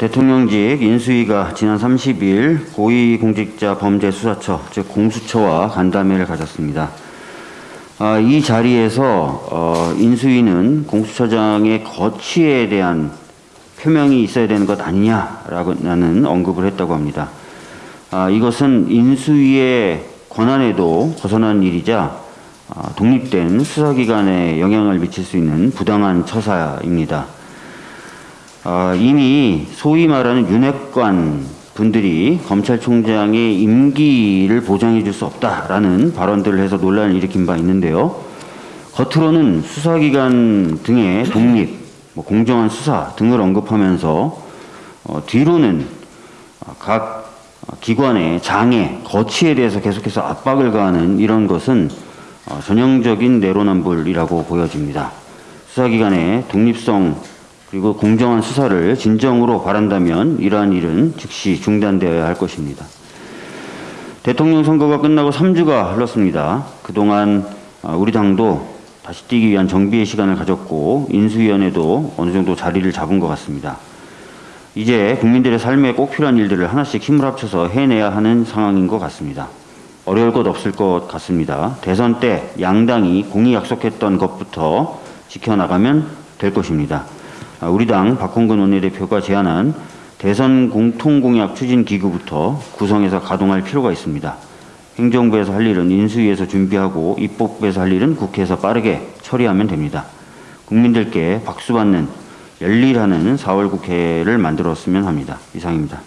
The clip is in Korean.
대통령직 인수위가 지난 30일 고위공직자 범죄수사처, 즉 공수처와 간담회를 가졌습니다. 아, 이 자리에서 어, 인수위는 공수처장의 거취에 대한 표명이 있어야 되는 것 아니냐라는 언급을 했다고 합니다. 아, 이것은 인수위의 권한에도 벗어난 일이자 아, 독립된 수사기관에 영향을 미칠 수 있는 부당한 처사입니다. 아, 이미 소위 말하는 윤핵관 분들이 검찰총장의 임기를 보장해 줄 수 없다라는 발언들을 해서 논란을 일으킨 바 있는데요. 겉으로는 수사기관 등의 독립, 뭐 공정한 수사 등을 언급하면서 어, 뒤로는 각 기관의 장애, 거취에 대해서 계속해서 압박을 가하는 이런 것은 어, 전형적인 내로남불이라고 보여집니다. 수사기관의 독립성 그리고 공정한 수사를 진정으로 바란다면 이러한 일은 즉시 중단되어야 할 것입니다. 대통령 선거가 끝나고 3주가 흘렀습니다. 그동안 아, 우리 당도 다시 뛰기 위한 정비의 시간을 가졌고 인수위원회도 어느 정도 자리를 잡은 것 같습니다. 이제 국민들의 삶에 꼭 필요한 일들을 하나씩 힘을 합쳐서 해내야 하는 상황인 것 같습니다. 어려울 것 없을 것 같습니다. 대선 때 양당이 공이 약속했던 것부터 지켜나가면 될 것입니다. 아, 우리 당 박홍근 원내대표가 제안한 대선 공통공약 추진 기구부터 구성해서 가동할 필요가 있습니다. 행정부에서 할 일은 인수위에서 준비하고 입법부에서 할 일은 국회에서 빠르게 처리하면 됩니다. 국민들께 박수받는 열일하는 4월 국회를 만들었으면 합니다. 이상입니다.